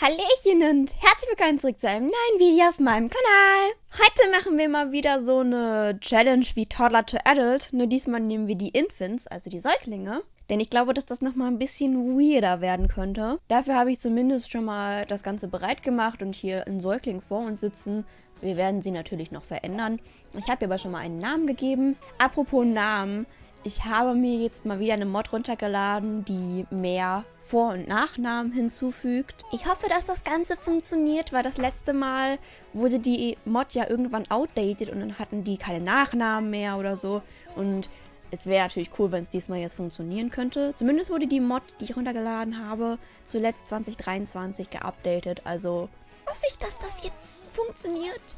Hallöchen und herzlich willkommen zurück zu einem neuen Video auf meinem Kanal. Heute machen wir mal wieder so eine Challenge wie Toddler to Adult, nur diesmal nehmen wir die Infants, also die Säuglinge. Denn ich glaube, dass das nochmal ein bisschen weirder werden könnte. Dafür habe ich zumindest schon mal das Ganze bereit gemacht und hier einen Säugling vor uns sitzen. Wir werden sie natürlich noch verändern. Ich habe ihr aber schon mal einen Namen gegeben. Apropos Namen, ich habe mir jetzt mal wieder eine Mod runtergeladen, die mehr Vor- und Nachnamen hinzufügt. Ich hoffe, dass das Ganze funktioniert, weil das letzte Mal wurde die Mod ja irgendwann outdated und dann hatten die keine Nachnamen mehr oder so. Und es wäre natürlich cool, wenn es diesmal jetzt funktionieren könnte. Zumindest wurde die Mod, die ich runtergeladen habe, zuletzt 2023 geupdatet. Also hoffe ich, dass das jetzt funktioniert.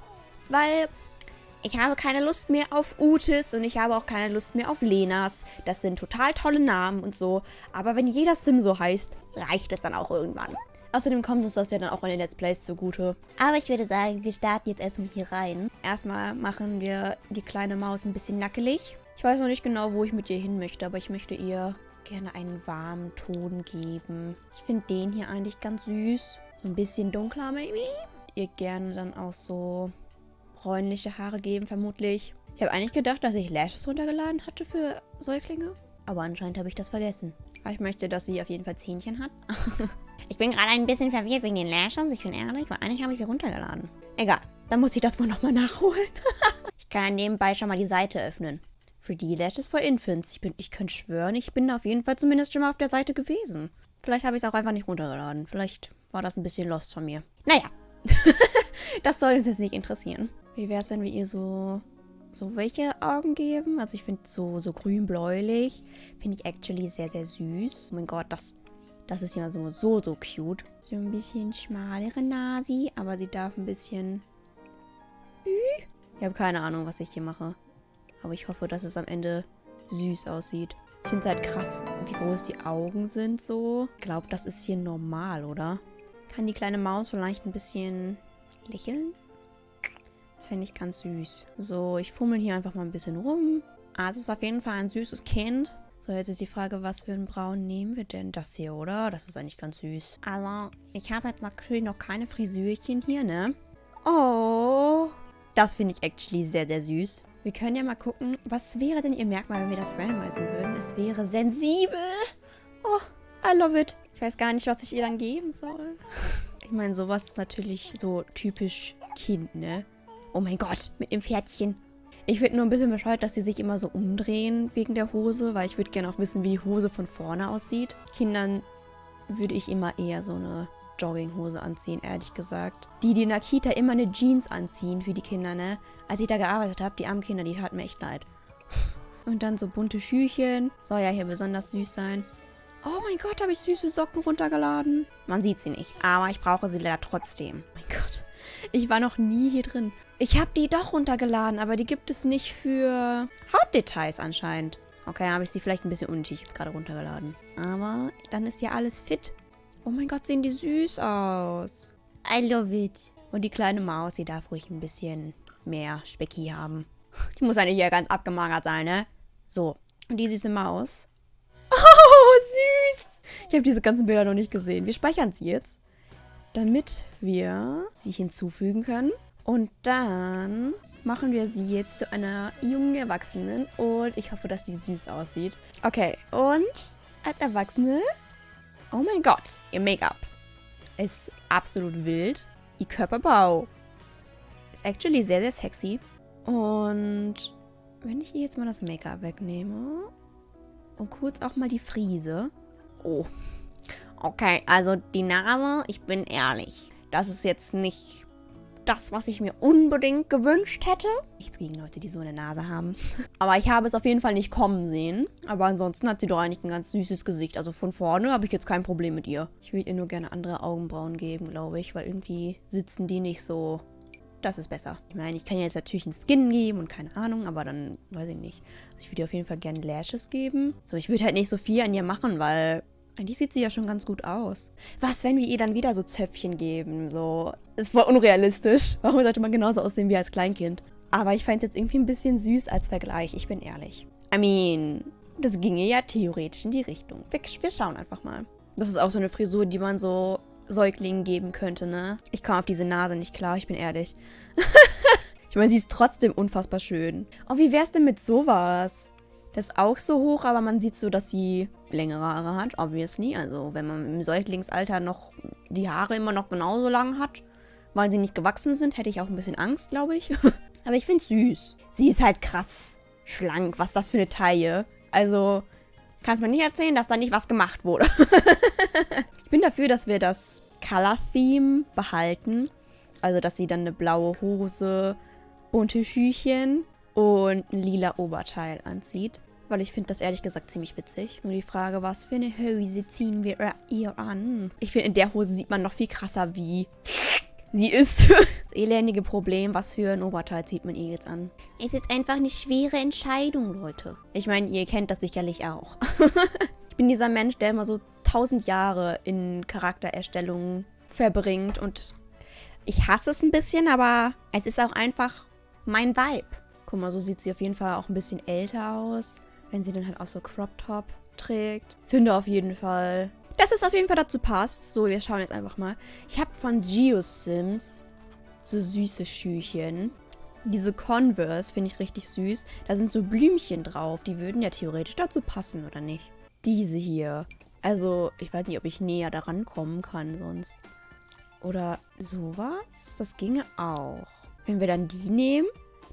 Weil ich habe keine Lust mehr auf Utis und ich habe auch keine Lust mehr auf Lenas. Das sind total tolle Namen und so. Aber wenn jeder Sim so heißt, reicht es dann auch irgendwann. Außerdem kommt uns das ja dann auch in den Let's Plays zugute. Aber ich würde sagen, wir starten jetzt erstmal hier rein. Erstmal machen wir die kleine Maus ein bisschen nackelig. Ich weiß noch nicht genau, wo ich mit ihr hin möchte, aber ich möchte ihr gerne einen warmen Ton geben. Ich finde den hier eigentlich ganz süß. So ein bisschen dunkler, maybe. Ihr gerne dann auch so bräunliche Haare geben, vermutlich. Ich habe eigentlich gedacht, dass ich Lashes runtergeladen hatte für Säuglinge. Aber anscheinend habe ich das vergessen. Aber ich möchte, dass sie auf jeden Fall Zähnchen hat. ich bin gerade ein bisschen verwirrt wegen den Lashes. Ich bin ehrlich, weil eigentlich habe ich sie runtergeladen. Egal, dann muss ich das wohl nochmal nachholen. ich kann nebenbei schon mal die Seite öffnen. Für die Lashes for Infants. Ich, bin, ich könnte schwören, ich bin auf jeden Fall zumindest schon mal auf der Seite gewesen. Vielleicht habe ich es auch einfach nicht runtergeladen. Vielleicht war das ein bisschen lost von mir. Naja, das soll uns jetzt nicht interessieren. Wie wäre es, wenn wir ihr so, so welche Augen geben? Also ich finde so, so grün-bläulich. Finde ich actually sehr, sehr süß. Oh mein Gott, das, das ist ja so, so, so cute. So ein bisschen schmalere Nasi, aber sie darf ein bisschen... Ich habe keine Ahnung, was ich hier mache. Aber ich hoffe, dass es am Ende süß aussieht. Ich finde es halt krass, wie groß die Augen sind so. Ich glaube, das ist hier normal, oder? Kann die kleine Maus vielleicht ein bisschen lächeln? Das fände ich ganz süß. So, ich fummel hier einfach mal ein bisschen rum. Also es ist auf jeden Fall ein süßes Kind. So, jetzt ist die Frage, was für einen Braun nehmen wir denn? Das hier, oder? Das ist eigentlich ganz süß. Also, ich habe jetzt natürlich noch keine Frisürchen hier, ne? Oh, das finde ich actually sehr, sehr süß. Wir können ja mal gucken, was wäre denn ihr Merkmal, wenn wir das randomisieren würden? Es wäre sensibel. Oh, I love it. Ich weiß gar nicht, was ich ihr dann geben soll. Ich meine, sowas ist natürlich so typisch Kind, ne? Oh mein Gott, mit dem Pferdchen. Ich finde nur ein bisschen bescheuert, dass sie sich immer so umdrehen wegen der Hose, weil ich würde gerne auch wissen, wie die Hose von vorne aussieht. Kindern würde ich immer eher so eine Jogginghose anziehen, ehrlich gesagt. Die, die in der Kita immer eine Jeans anziehen für die Kinder, ne? Als ich da gearbeitet habe, die armen Kinder, die taten mir echt leid. Und dann so bunte Schüchen. Soll ja hier besonders süß sein. Oh mein Gott, habe ich süße Socken runtergeladen. Man sieht sie nicht, aber ich brauche sie leider trotzdem. Mein Gott. Ich war noch nie hier drin. Ich habe die doch runtergeladen, aber die gibt es nicht für Hautdetails anscheinend. Okay, habe ich sie vielleicht ein bisschen unnötig jetzt gerade runtergeladen. Aber dann ist ja alles fit. Oh mein Gott, sehen die süß aus. I love it. Und die kleine Maus, die darf ruhig ein bisschen mehr Specki haben. Die muss eigentlich ja ganz abgemagert sein, ne? So. Und die süße Maus. Oh, süß. Ich habe diese ganzen Bilder noch nicht gesehen. Wir speichern sie jetzt. Damit wir sie hinzufügen können. Und dann machen wir sie jetzt zu einer jungen Erwachsenen. Und ich hoffe, dass die süß aussieht. Okay, und als Erwachsene... Oh mein Gott, ihr Make-up ist absolut wild. Ihr Körperbau ist actually sehr, sehr sexy. Und wenn ich ihr jetzt mal das Make-up wegnehme und kurz auch mal die Friese. Oh, okay, also die Nase, ich bin ehrlich. Das ist jetzt nicht das, was ich mir unbedingt gewünscht hätte. Nichts gegen Leute, die so eine Nase haben. Aber ich habe es auf jeden Fall nicht kommen sehen. Aber ansonsten hat sie doch eigentlich ein ganz süßes Gesicht. Also von vorne habe ich jetzt kein Problem mit ihr. Ich würde ihr nur gerne andere Augenbrauen geben, glaube ich. Weil irgendwie sitzen die nicht so... Das ist besser. Ich meine, ich kann ihr jetzt natürlich einen Skin geben und keine Ahnung, aber dann weiß ich nicht. Also ich würde ihr auf jeden Fall gerne Lashes geben. So, ich würde halt nicht so viel an ihr machen, weil eigentlich sieht sie ja schon ganz gut aus. Was, wenn wir ihr dann wieder so Zöpfchen geben? So, ist voll unrealistisch. Warum sollte man genauso aussehen wie als Kleinkind? Aber ich fand es jetzt irgendwie ein bisschen süß als Vergleich, ich bin ehrlich. I mean, das ginge ja theoretisch in die Richtung. Wir, wir schauen einfach mal. Das ist auch so eine Frisur, die man so Säuglingen geben könnte, ne? Ich komme auf diese Nase nicht klar, ich bin ehrlich. ich meine, sie ist trotzdem unfassbar schön. Oh, wie wär's denn mit sowas? Das ist auch so hoch, aber man sieht so, dass sie längere Haare hat, obviously. Also wenn man im Säuglingsalter noch die Haare immer noch genauso lang hat, weil sie nicht gewachsen sind, hätte ich auch ein bisschen Angst, glaube ich. aber ich finde süß. Sie ist halt krass schlank. Was ist das für eine Taille? Also, kannst mir nicht erzählen, dass da nicht was gemacht wurde. ich bin dafür, dass wir das Color-Theme behalten. Also, dass sie dann eine blaue Hose, bunte Schüchen und ein lila Oberteil anzieht. Weil ich finde das ehrlich gesagt ziemlich witzig. Nur die Frage, was für eine Hose ziehen wir ihr an? Ich finde, in der Hose sieht man noch viel krasser, wie sie ist. das elendige Problem, was für ein Oberteil zieht man ihr jetzt an? Es ist einfach eine schwere Entscheidung, Leute. Ich meine, ihr kennt das sicherlich auch. ich bin dieser Mensch, der immer so tausend Jahre in Charaktererstellungen verbringt und ich hasse es ein bisschen, aber es ist auch einfach mein Vibe. Guck mal, so sieht sie auf jeden Fall auch ein bisschen älter aus, wenn sie dann halt auch so Crop Top trägt. Finde auf jeden Fall, dass es auf jeden Fall dazu passt. So, wir schauen jetzt einfach mal. Ich habe von Geosims so süße Schüchen. Diese Converse finde ich richtig süß. Da sind so Blümchen drauf. Die würden ja theoretisch dazu passen, oder nicht? Diese hier. Also, ich weiß nicht, ob ich näher daran kommen kann sonst. Oder sowas? Das ginge auch. Wenn wir dann die nehmen,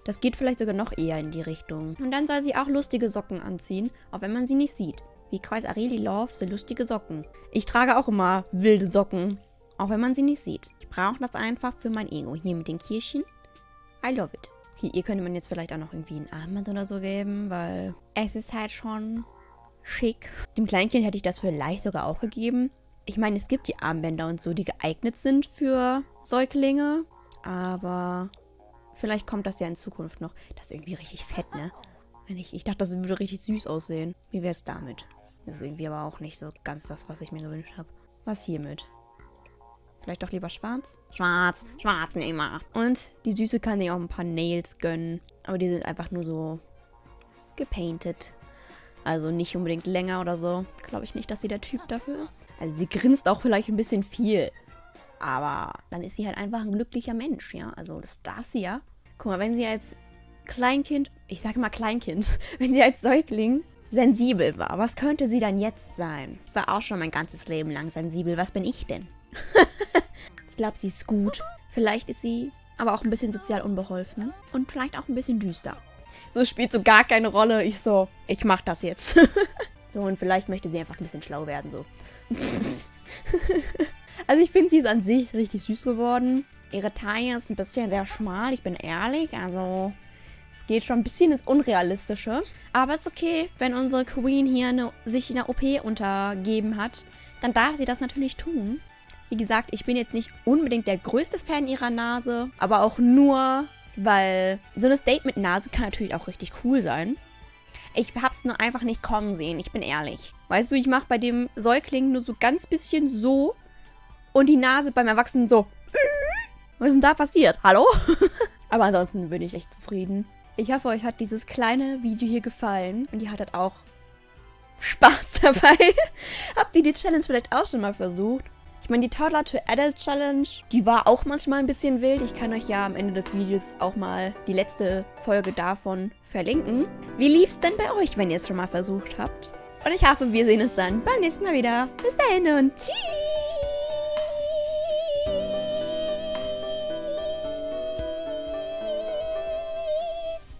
das geht vielleicht sogar noch eher in die Richtung. Und dann soll sie auch lustige Socken anziehen, auch wenn man sie nicht sieht. Wie Kreis Areli Love so lustige Socken. Ich trage auch immer wilde Socken, auch wenn man sie nicht sieht. Ich brauche das einfach für mein Ego. Hier mit den Kirchen. I love it. Okay, ihr könnte man jetzt vielleicht auch noch irgendwie ein Armband oder so geben, weil es ist halt schon schick. Dem Kleinkind hätte ich das vielleicht sogar auch gegeben. Ich meine, es gibt die Armbänder und so, die geeignet sind für Säuglinge. Aber Vielleicht kommt das ja in Zukunft noch. Das ist irgendwie richtig fett, ne? Wenn ich, ich dachte, das würde richtig süß aussehen. Wie wäre es damit? Das ist irgendwie aber auch nicht so ganz das, was ich mir gewünscht habe. Was hiermit? Vielleicht doch lieber schwarz? Schwarz, schwarz nehmen wir. Und die Süße kann sich auch ein paar Nails gönnen. Aber die sind einfach nur so gepainted. Also nicht unbedingt länger oder so. Glaube ich nicht, dass sie der Typ dafür ist. Also sie grinst auch vielleicht ein bisschen viel. Aber dann ist sie halt einfach ein glücklicher Mensch, ja. Also das darf sie ja. Guck mal, wenn sie als Kleinkind, ich sage mal Kleinkind, wenn sie als Säugling sensibel war, was könnte sie dann jetzt sein? Ich war auch schon mein ganzes Leben lang sensibel. Was bin ich denn? ich glaube, sie ist gut. Vielleicht ist sie aber auch ein bisschen sozial unbeholfen und vielleicht auch ein bisschen düster. So spielt so gar keine Rolle. Ich so, ich mach das jetzt. so, und vielleicht möchte sie einfach ein bisschen schlau werden, so. Also ich finde, sie ist an sich richtig süß geworden. Ihre Taille ist ein bisschen sehr schmal, ich bin ehrlich. Also es geht schon ein bisschen ins Unrealistische. Aber es ist okay, wenn unsere Queen hier eine, sich in der OP untergeben hat. Dann darf sie das natürlich tun. Wie gesagt, ich bin jetzt nicht unbedingt der größte Fan ihrer Nase. Aber auch nur, weil so eine mit Nase kann natürlich auch richtig cool sein. Ich hab's nur einfach nicht kommen sehen, ich bin ehrlich. Weißt du, ich mache bei dem Säugling nur so ganz bisschen so und die Nase beim Erwachsenen so. Was ist denn da passiert? Hallo? Aber ansonsten bin ich echt zufrieden. Ich hoffe, euch hat dieses kleine Video hier gefallen und ihr hattet auch Spaß dabei. Habt ihr die Challenge vielleicht auch schon mal versucht? Ich meine, die Toddler to Adult Challenge, die war auch manchmal ein bisschen wild. Ich kann euch ja am Ende des Videos auch mal die letzte Folge davon verlinken. Wie lief's denn bei euch, wenn ihr es schon mal versucht habt? Und ich hoffe, wir sehen uns dann beim nächsten Mal wieder. Bis dahin und tschüss!